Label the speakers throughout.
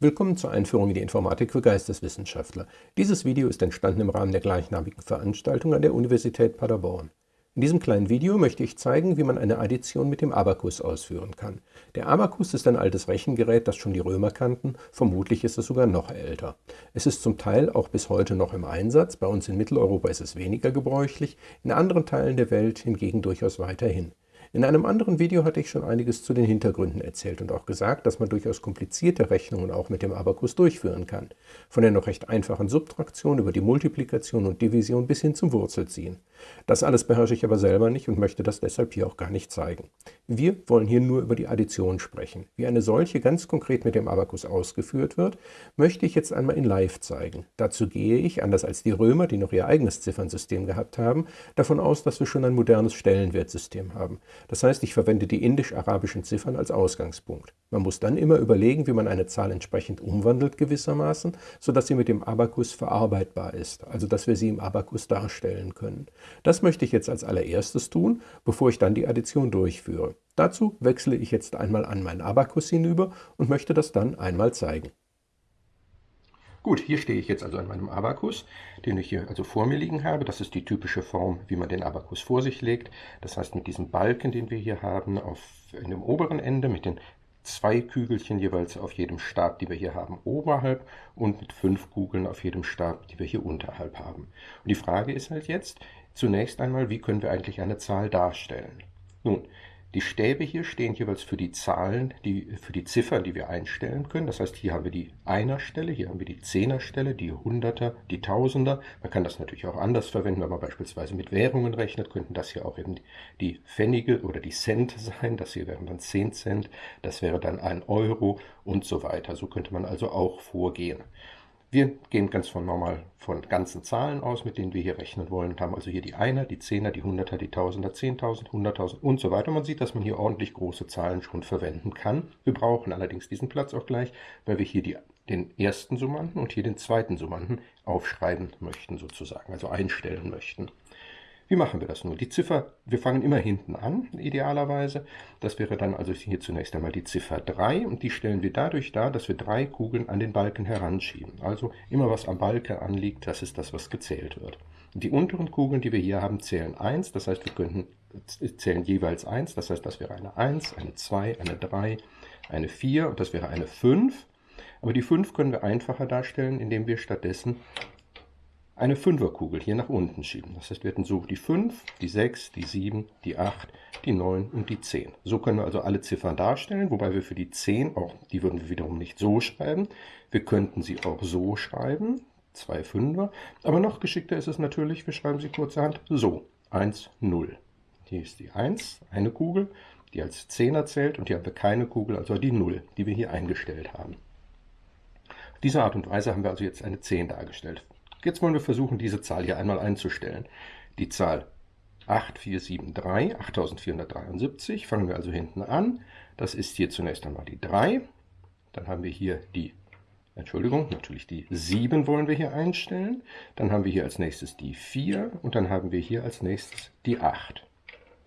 Speaker 1: Willkommen zur Einführung in die Informatik für Geisteswissenschaftler. Dieses Video ist entstanden im Rahmen der gleichnamigen Veranstaltung an der Universität Paderborn. In diesem kleinen Video möchte ich zeigen, wie man eine Addition mit dem Abakus ausführen kann. Der Abakus ist ein altes Rechengerät, das schon die Römer kannten, vermutlich ist es sogar noch älter. Es ist zum Teil auch bis heute noch im Einsatz, bei uns in Mitteleuropa ist es weniger gebräuchlich, in anderen Teilen der Welt hingegen durchaus weiterhin. In einem anderen Video hatte ich schon einiges zu den Hintergründen erzählt und auch gesagt, dass man durchaus komplizierte Rechnungen auch mit dem Abakus durchführen kann. Von der noch recht einfachen Subtraktion über die Multiplikation und Division bis hin zum Wurzelziehen. Das alles beherrsche ich aber selber nicht und möchte das deshalb hier auch gar nicht zeigen. Wir wollen hier nur über die Addition sprechen. Wie eine solche ganz konkret mit dem Abakus ausgeführt wird, möchte ich jetzt einmal in Live zeigen. Dazu gehe ich, anders als die Römer, die noch ihr eigenes Ziffernsystem gehabt haben, davon aus, dass wir schon ein modernes Stellenwertsystem haben. Das heißt, ich verwende die indisch-arabischen Ziffern als Ausgangspunkt. Man muss dann immer überlegen, wie man eine Zahl entsprechend umwandelt gewissermaßen, sodass sie mit dem Abakus verarbeitbar ist, also dass wir sie im Abakus darstellen können. Das möchte ich jetzt als allererstes tun, bevor ich dann die Addition durchführe. Dazu wechsle ich jetzt einmal an meinen Abakus hinüber und möchte das dann einmal zeigen.
Speaker 2: Gut, hier stehe ich jetzt also an meinem Abakus, den ich hier also vor mir liegen habe. Das ist die typische Form, wie man den Abakus vor sich legt. Das heißt mit diesem Balken, den wir hier haben, auf in dem oberen Ende mit den zwei Kügelchen jeweils auf jedem Stab, die wir hier haben, oberhalb und mit fünf Kugeln auf jedem Stab, die wir hier unterhalb haben. Und die Frage ist halt jetzt, Zunächst einmal, wie können wir eigentlich eine Zahl darstellen? Nun, die Stäbe hier stehen jeweils für die Zahlen, die, für die Ziffern, die wir einstellen können. Das heißt, hier haben wir die Einerstelle, hier haben wir die Zehnerstelle, die Hunderter, die Tausender. Man kann das natürlich auch anders verwenden, wenn man beispielsweise mit Währungen rechnet, könnten das hier auch eben die Pfennige oder die Cent sein. Das hier wären dann 10 Cent, das wäre dann ein Euro und so weiter. So könnte man also auch vorgehen. Wir gehen ganz von normal von ganzen Zahlen aus, mit denen wir hier rechnen wollen und haben also hier die Einer, die Zehner, die Hunderter, die Tausender, Zehntausend, Hunderttausend und so weiter. Man sieht, dass man hier ordentlich große Zahlen schon verwenden kann. Wir brauchen allerdings diesen Platz auch gleich, weil wir hier die, den ersten Summanden und hier den zweiten Summanden aufschreiben möchten sozusagen, also einstellen möchten. Wie machen wir das nun? Die Ziffer, wir fangen immer hinten an, idealerweise. Das wäre dann also hier zunächst einmal die Ziffer 3 und die stellen wir dadurch dar, dass wir drei Kugeln an den Balken heranschieben. Also immer was am Balken anliegt, das ist das, was gezählt wird. Die unteren Kugeln, die wir hier haben, zählen 1, das heißt, wir könnten zählen jeweils 1, das heißt, das wäre eine 1, eine 2, eine 3, eine 4 und das wäre eine 5. Aber die 5 können wir einfacher darstellen, indem wir stattdessen eine Fünferkugel hier nach unten schieben. Das heißt, wir hätten so die 5, die 6, die 7, die 8, die 9 und die 10. So können wir also alle Ziffern darstellen, wobei wir für die 10 auch, die würden wir wiederum nicht so schreiben. Wir könnten sie auch so schreiben, zwei Fünfer. Aber noch geschickter ist es natürlich, wir schreiben sie kurzerhand so, 1, 0. Hier ist die 1, eine Kugel, die als Zehner zählt und hier haben wir keine Kugel, also die 0, die wir hier eingestellt haben. Auf diese Art und Weise haben wir also jetzt eine 10 dargestellt. Jetzt wollen wir versuchen, diese Zahl hier einmal einzustellen. Die Zahl 8473, 8473, fangen wir also hinten an. Das ist hier zunächst einmal die 3. Dann haben wir hier die, Entschuldigung, natürlich die 7 wollen wir hier einstellen. Dann haben wir hier als nächstes die 4 und dann haben wir hier als nächstes die 8.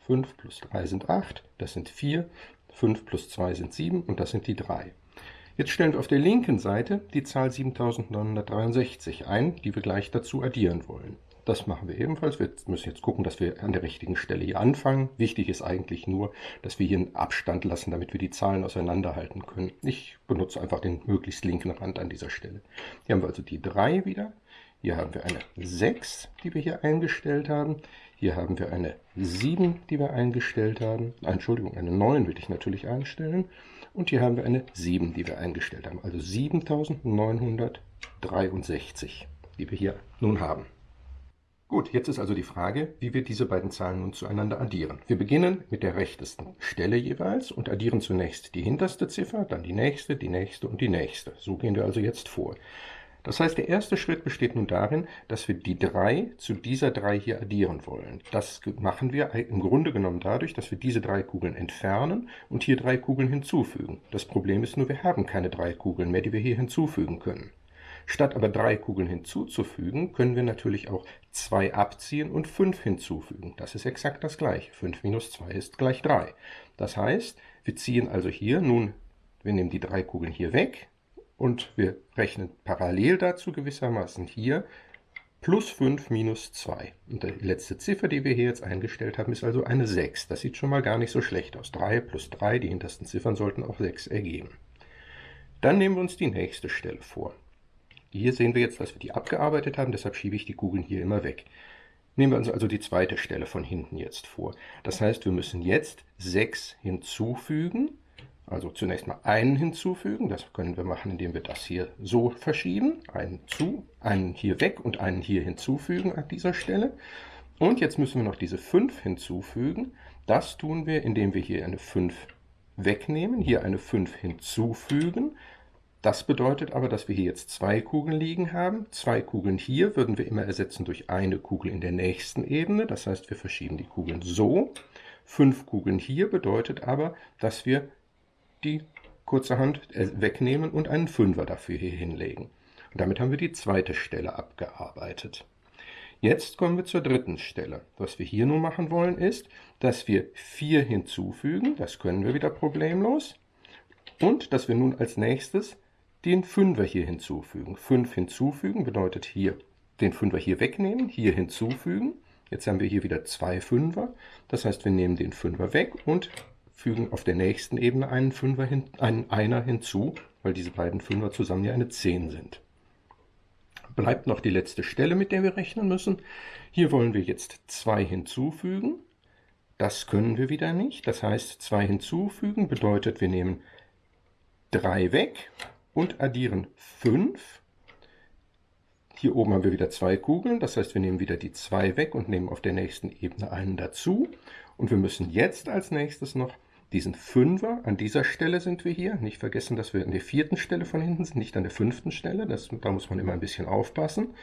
Speaker 2: 5 plus 3 sind 8, das sind 4. 5 plus 2 sind 7 und das sind die 3. Jetzt stellen wir auf der linken Seite die Zahl 7963 ein, die wir gleich dazu addieren wollen. Das machen wir ebenfalls. Wir müssen jetzt gucken, dass wir an der richtigen Stelle hier anfangen. Wichtig ist eigentlich nur, dass wir hier einen Abstand lassen, damit wir die Zahlen auseinanderhalten können. Ich benutze einfach den möglichst linken Rand an dieser Stelle. Hier haben wir also die 3 wieder. Hier haben wir eine 6, die wir hier eingestellt haben. Hier haben wir eine 7, die wir eingestellt haben. Entschuldigung, eine 9 will ich natürlich einstellen. Und hier haben wir eine 7, die wir eingestellt haben. Also 7963, die wir hier nun haben. Gut, jetzt ist also die Frage, wie wir diese beiden Zahlen nun zueinander addieren. Wir beginnen mit der rechtesten Stelle jeweils und addieren zunächst die hinterste Ziffer, dann die nächste, die nächste und die nächste. So gehen wir also jetzt vor. Das heißt, der erste Schritt besteht nun darin, dass wir die 3 zu dieser 3 hier addieren wollen. Das machen wir im Grunde genommen dadurch, dass wir diese drei Kugeln entfernen und hier drei Kugeln hinzufügen. Das Problem ist nur, wir haben keine drei Kugeln mehr, die wir hier hinzufügen können. Statt aber drei Kugeln hinzuzufügen, können wir natürlich auch 2 abziehen und 5 hinzufügen. Das ist exakt das gleiche. 5 minus 2 ist gleich 3. Das heißt, wir ziehen also hier nun, wir nehmen die drei Kugeln hier weg, und wir rechnen parallel dazu gewissermaßen hier plus 5 minus 2. Und die letzte Ziffer, die wir hier jetzt eingestellt haben, ist also eine 6. Das sieht schon mal gar nicht so schlecht aus. 3 plus 3, die hintersten Ziffern sollten auch 6 ergeben. Dann nehmen wir uns die nächste Stelle vor. Hier sehen wir jetzt, dass wir die abgearbeitet haben, deshalb schiebe ich die Kugeln hier immer weg. Nehmen wir uns also die zweite Stelle von hinten jetzt vor. Das heißt, wir müssen jetzt 6 hinzufügen, also zunächst mal einen hinzufügen. Das können wir machen, indem wir das hier so verschieben. Einen zu, einen hier weg und einen hier hinzufügen an dieser Stelle. Und jetzt müssen wir noch diese 5 hinzufügen. Das tun wir, indem wir hier eine 5 wegnehmen, hier eine 5 hinzufügen. Das bedeutet aber, dass wir hier jetzt zwei Kugeln liegen haben. Zwei Kugeln hier würden wir immer ersetzen durch eine Kugel in der nächsten Ebene. Das heißt, wir verschieben die Kugeln so. Fünf Kugeln hier bedeutet aber, dass wir die kurzerhand äh, wegnehmen und einen Fünfer dafür hier hinlegen. Und damit haben wir die zweite Stelle abgearbeitet. Jetzt kommen wir zur dritten Stelle. Was wir hier nun machen wollen ist, dass wir 4 hinzufügen, das können wir wieder problemlos, und dass wir nun als nächstes den Fünfer hier hinzufügen. 5 hinzufügen bedeutet hier den Fünfer hier wegnehmen, hier hinzufügen. Jetzt haben wir hier wieder zwei Fünfer. Das heißt, wir nehmen den Fünfer weg und fügen auf der nächsten Ebene einen Fünfer hin, einen Einer hinzu, weil diese beiden Fünfer zusammen ja eine 10 sind. Bleibt noch die letzte Stelle, mit der wir rechnen müssen. Hier wollen wir jetzt 2 hinzufügen. Das können wir wieder nicht. Das heißt, 2 hinzufügen bedeutet, wir nehmen 3 weg und addieren 5. Hier oben haben wir wieder zwei Kugeln, das heißt, wir nehmen wieder die 2 weg und nehmen auf der nächsten Ebene einen dazu. Und wir müssen jetzt als nächstes noch diesen Fünfer, an dieser Stelle sind wir hier, nicht vergessen, dass wir an der vierten Stelle von hinten sind, nicht an der fünften Stelle, das, da muss man immer ein bisschen aufpassen.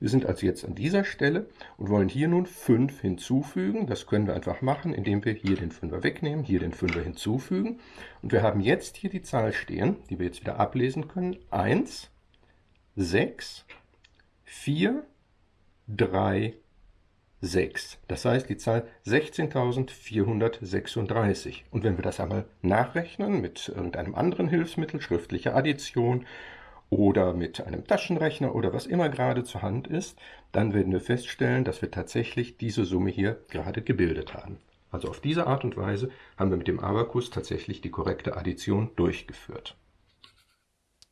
Speaker 2: Wir sind also jetzt an dieser Stelle und wollen hier nun 5 hinzufügen. Das können wir einfach machen, indem wir hier den Fünfer wegnehmen, hier den Fünfer hinzufügen. Und wir haben jetzt hier die Zahl stehen, die wir jetzt wieder ablesen können. 1, 6, 4, 3, 6. Das heißt die Zahl 16.436. Und wenn wir das einmal nachrechnen mit irgendeinem anderen Hilfsmittel, schriftlicher Addition oder mit einem Taschenrechner oder was immer gerade zur Hand ist, dann werden wir feststellen, dass wir tatsächlich diese Summe hier gerade gebildet haben. Also auf diese Art und Weise haben wir mit dem Abakus tatsächlich die korrekte Addition durchgeführt.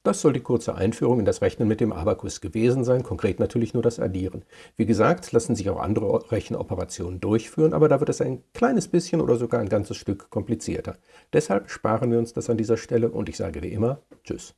Speaker 1: Das soll die kurze Einführung in das Rechnen mit dem Abakus gewesen sein, konkret natürlich nur das Addieren. Wie gesagt, lassen sich auch andere Rechenoperationen durchführen, aber da wird es ein kleines bisschen oder sogar ein ganzes Stück komplizierter. Deshalb sparen wir uns das an dieser Stelle und ich sage wie immer Tschüss.